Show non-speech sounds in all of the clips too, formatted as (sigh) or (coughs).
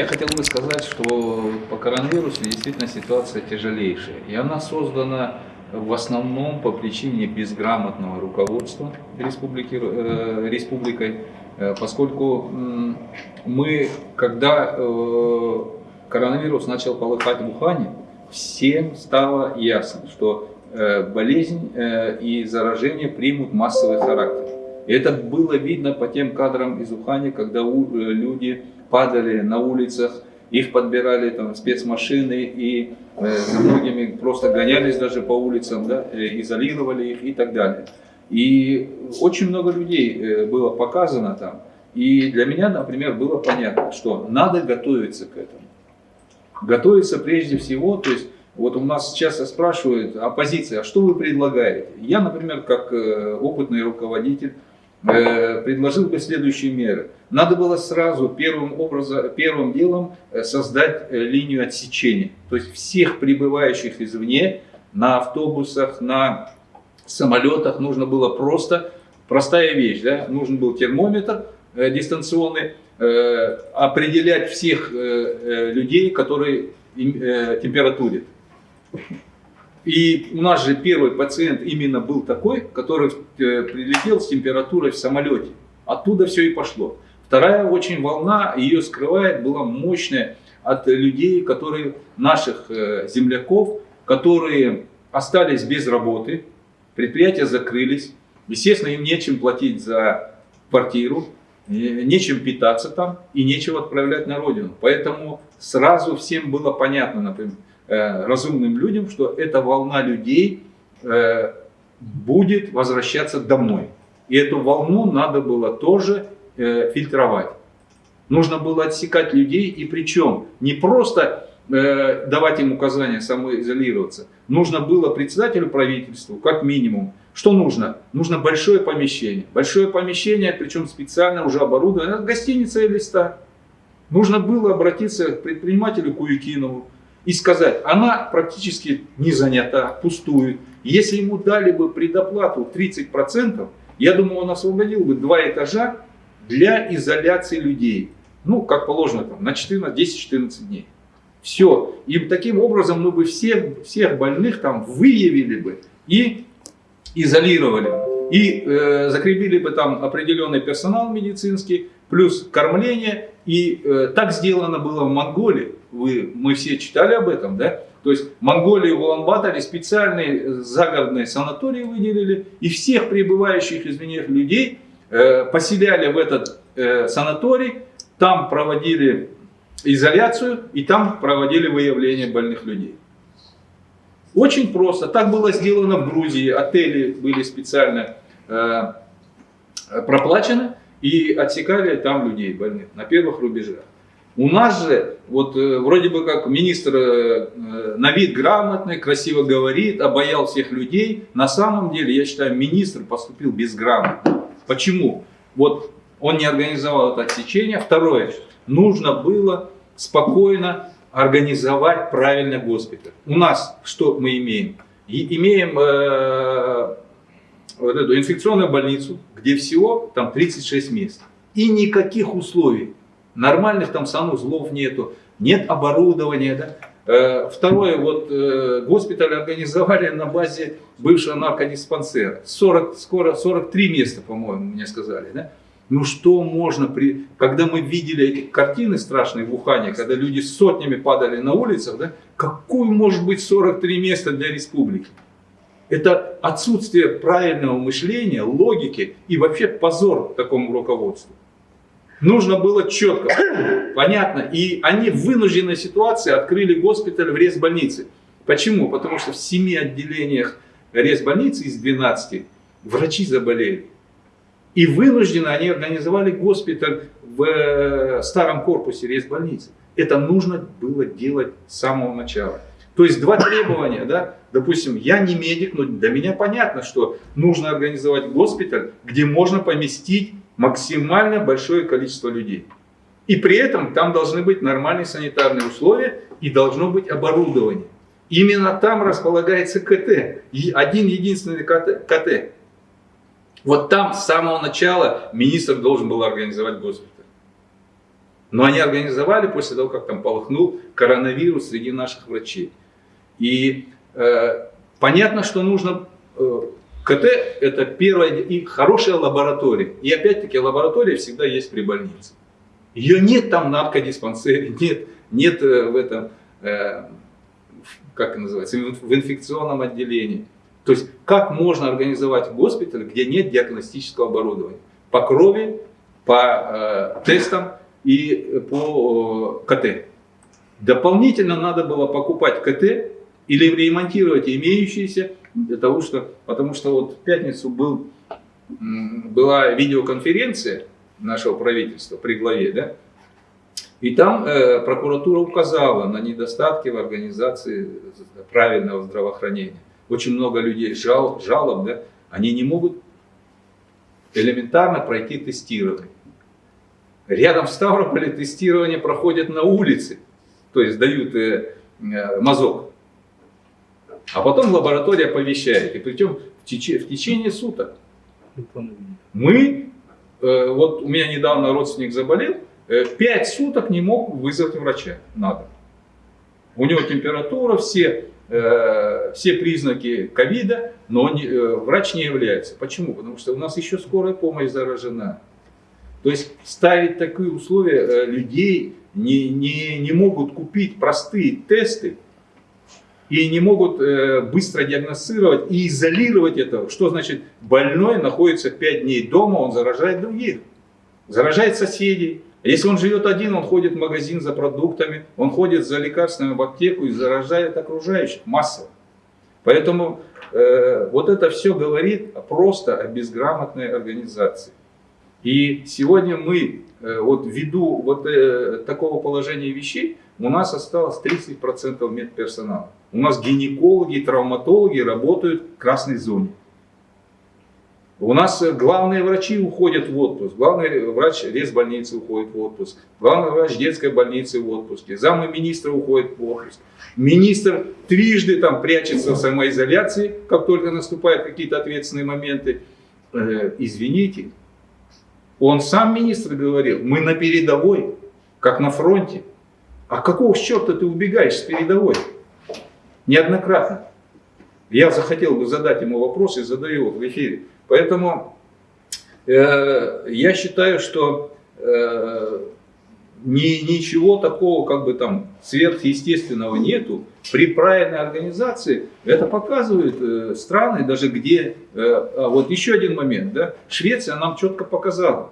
Я хотел бы сказать, что по коронавирусу действительно ситуация тяжелейшая. И она создана в основном по причине безграмотного руководства республики, э, республикой, э, поскольку мы, когда э, коронавирус начал полыхать в Ухане, всем стало ясно, что э, болезнь э, и заражение примут массовый характер. И это было видно по тем кадрам из Ухани, когда у, э, люди падали на улицах, их подбирали там спецмашины и э, многими просто гонялись даже по улицам, да, э, изолировали их и так далее. И очень много людей э, было показано там. И для меня, например, было понятно, что надо готовиться к этому. Готовиться прежде всего, то есть вот у нас часто спрашивают оппозиция, а что вы предлагаете? Я, например, как э, опытный руководитель, предложил бы следующие меры. Надо было сразу первым, образом, первым делом э, создать э, линию отсечения. То есть всех прибывающих извне на автобусах, на самолетах нужно было просто, простая вещь, да? нужен был термометр дистанционный, определять всех людей, которые температурят. И у нас же первый пациент именно был такой, который э, прилетел с температурой в самолете. Оттуда все и пошло. Вторая очень волна, ее скрывает, была мощная от людей, которые, наших э, земляков, которые остались без работы, предприятия закрылись, естественно, им нечем платить за квартиру, нечем питаться там и нечего отправлять на родину. Поэтому сразу всем было понятно, например, разумным людям, что эта волна людей э, будет возвращаться домой. И эту волну надо было тоже э, фильтровать. Нужно было отсекать людей, и причем не просто давать им указания самоизолироваться. Нужно было председателю правительства, как минимум, что нужно? Нужно большое помещение. Большое помещение, причем специально уже оборудованное, гостиница или ста. Нужно было обратиться к предпринимателю Куюкинову, и сказать, она практически не занята, пустует. Если ему дали бы предоплату 30%, я думаю, он освободил бы два этажа для изоляции людей. Ну, как положено, там, на 10-14 дней. Все. И таким образом мы бы всех, всех больных там выявили бы и изолировали. И э, закрепили бы там определенный персонал медицинский, плюс кормление. И э, так сделано было в Монголии. Вы, мы все читали об этом, да? То есть Монголии в Улан-Баторе специальные загородные санатории выделили. И всех прибывающих из людей э, поселяли в этот э, санаторий. Там проводили изоляцию и там проводили выявление больных людей. Очень просто. Так было сделано в Грузии. Отели были специально э, проплачены и отсекали там людей больных на первых рубежах. У нас же, вот э, вроде бы как министр э, на вид грамотный, красиво говорит, обаял всех людей. На самом деле, я считаю, министр поступил безграмотно. Почему? Вот он не организовал это отсечение. Второе, нужно было спокойно организовать правильно госпиталь. У нас что мы имеем? И имеем э, вот эту инфекционную больницу, где всего там 36 мест. И никаких условий. Нормальных там санузлов нету, нет оборудования. Да? Э, второе, вот э, госпиталь организовали на базе бывшего наркодиспансера. 40, скоро 43 места, по-моему, мне сказали. Да? Ну что можно, при... когда мы видели эти картины страшные в Ухане, когда люди сотнями падали на улицах, да, какой может быть 43 места для республики? Это отсутствие правильного мышления, логики и вообще позор такому руководству. Нужно было четко, (coughs) понятно. И они в вынужденной ситуации открыли госпиталь в резбольнице. Почему? Потому что в семи отделениях резбольницы из 12 врачи заболели. И вынуждены они организовали госпиталь в э, старом корпусе резбольницы. Это нужно было делать с самого начала. То есть два требования, да, допустим, я не медик, но для меня понятно, что нужно организовать госпиталь, где можно поместить максимально большое количество людей. И при этом там должны быть нормальные санитарные условия и должно быть оборудование. Именно там располагается КТ, один единственный КТ. Вот там с самого начала министр должен был организовать госпиталь. Но они организовали после того, как там полыхнул коронавирус среди наших врачей. И э, понятно, что нужно... Э, КТ – это первая и хорошая лаборатория. И опять-таки лаборатория всегда есть при больнице. Ее нет там в наркодиспансере, (laughs) нет, нет э, в этом, э, как называется, в инфекционном отделении. То есть, как можно организовать госпиталь, где нет диагностического оборудования? По крови, по э, тестам и по э, КТ. Дополнительно надо было покупать КТ или ремонтировать имеющиеся, для того, что, потому что вот в пятницу был, была видеоконференция нашего правительства при главе, да, и там э, прокуратура указала на недостатки в организации правильного здравоохранения. Очень много людей жал, жалоб, да, они не могут элементарно пройти тестирование. Рядом в Ставрополе тестирование проходит на улице, то есть дают э, э, мазок. А потом лаборатория оповещает, и причем в, теч в течение суток. Мы, э, вот у меня недавно родственник заболел, э, 5 суток не мог вызвать врача на дом. У него температура, все, э, все признаки ковида, но не, э, врач не является. Почему? Потому что у нас еще скорая помощь заражена. То есть ставить такие условия э, людей не, не, не могут купить простые тесты и не могут э, быстро диагностировать и изолировать это. Что значит больной находится 5 дней дома, он заражает других, заражает соседей. Если он живет один, он ходит в магазин за продуктами, он ходит за лекарствами в аптеку и заражает окружающих массово. Поэтому э, вот это все говорит просто о безграмотной организации. И сегодня мы, э, вот ввиду вот э, такого положения вещей, у нас осталось 30% медперсонала. У нас гинекологи и травматологи работают в красной зоне. У нас э, главные врачи уходят в отпуск, главный врач больницы уходит в отпуск, главный врач детской больницы в отпуске, замы министра уходит в отпуск. Министр трижды там прячется в самоизоляции, как только наступают какие-то ответственные моменты. Э, извините, он сам министр говорил, мы на передовой, как на фронте. А какого черта ты убегаешь с передовой? Неоднократно. Я захотел бы задать ему вопрос и задаю его в эфире. Поэтому э, я считаю, что э, ни, ничего такого как бы там сверхъестественного нету. При правильной организации это показывают э, страны, даже где... Э, а вот еще один момент. Да, Швеция нам четко показала.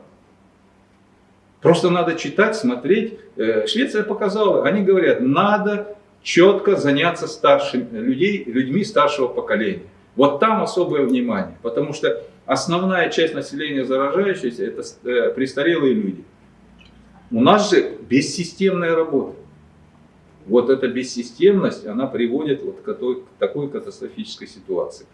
Просто надо читать, смотреть. Э, Швеция показала, они говорят, надо четко заняться старшими людей, людьми старшего поколения. Вот там особое внимание, потому что основная часть населения заражающихся это э, престарелые люди. У нас же бессистемная работа. Вот эта бессистемность, она приводит вот к такой катастрофической ситуации.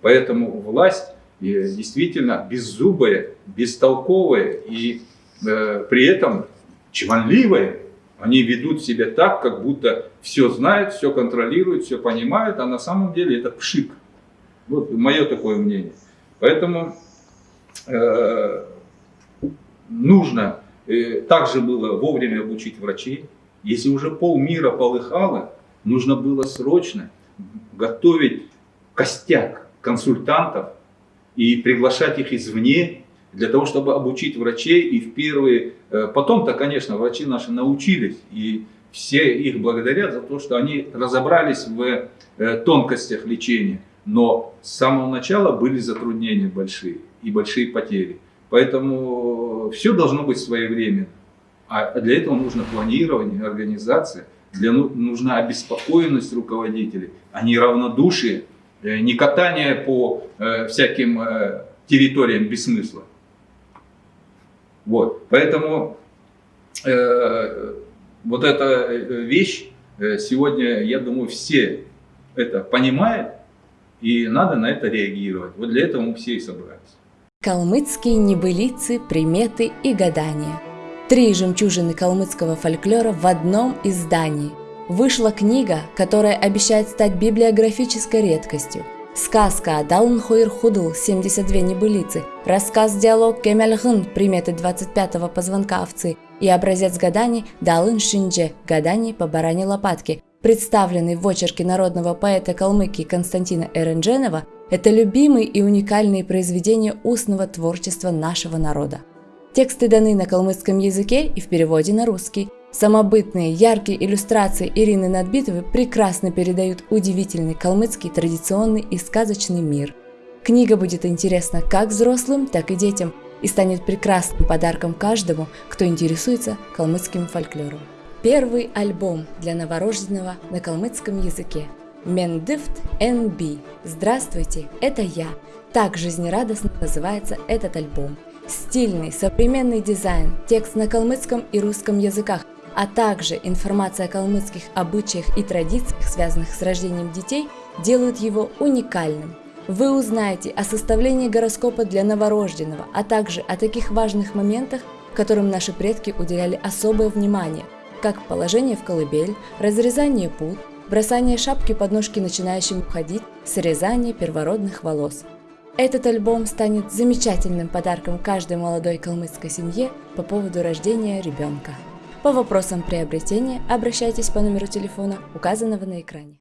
Поэтому власть э, действительно беззубая, бестолковая и э, при этом чванливая. Они ведут себя так, как будто все знают, все контролируют, все понимают, а на самом деле это пшик. Вот мое такое мнение. Поэтому э, нужно также было вовремя обучить врачей. Если уже полмира полыхало, нужно было срочно готовить костяк консультантов и приглашать их извне, для того, чтобы обучить врачей и в первые... Э, потом-то, конечно, врачи наши научились, и все их благодарят за то, что они разобрались в э, тонкостях лечения. Но с самого начала были затруднения большие и большие потери. Поэтому все должно быть своевременно. А для этого нужно планирование, организация, для, ну, нужна обеспокоенность руководителей, а не равнодушие, э, не катание по э, всяким э, территориям без смысла. Вот. Поэтому э, вот эта вещь сегодня, я думаю, все это понимают, и надо на это реагировать. Вот для этого мы все и собрались. Калмыцкие небылицы, приметы и гадания. Три жемчужины калмыцкого фольклора в одном издании. Вышла книга, которая обещает стать библиографической редкостью. Сказка Далнхойр Худл, 72 небылицы, рассказ-диалог Кемельгын, приметы 25-го позвонка овцы, и образец гаданий Далын Шиндже – гаданий по баране лопатки, представленный в очерке народного поэта Калмыкии Константина Эрендженова, это любимые и уникальные произведения устного творчества нашего народа. Тексты даны на калмыцком языке и в переводе на русский. Самобытные, яркие иллюстрации Ирины Надбитовой прекрасно передают удивительный калмыцкий традиционный и сказочный мир. Книга будет интересна как взрослым, так и детям и станет прекрасным подарком каждому, кто интересуется калмыцким фольклором. Первый альбом для новорожденного на калмыцком языке. Мендифт NB. Здравствуйте, это я. Так жизнерадостно называется этот альбом. Стильный, современный дизайн, текст на калмыцком и русском языках, а также информация о калмыцких обычаях и традициях, связанных с рождением детей, делают его уникальным. Вы узнаете о составлении гороскопа для новорожденного, а также о таких важных моментах, которым наши предки уделяли особое внимание – как положение в колыбель, разрезание пут, бросание шапки под ножки начинающим ходить, срезание первородных волос. Этот альбом станет замечательным подарком каждой молодой калмыцкой семье по поводу рождения ребенка. По вопросам приобретения обращайтесь по номеру телефона, указанного на экране.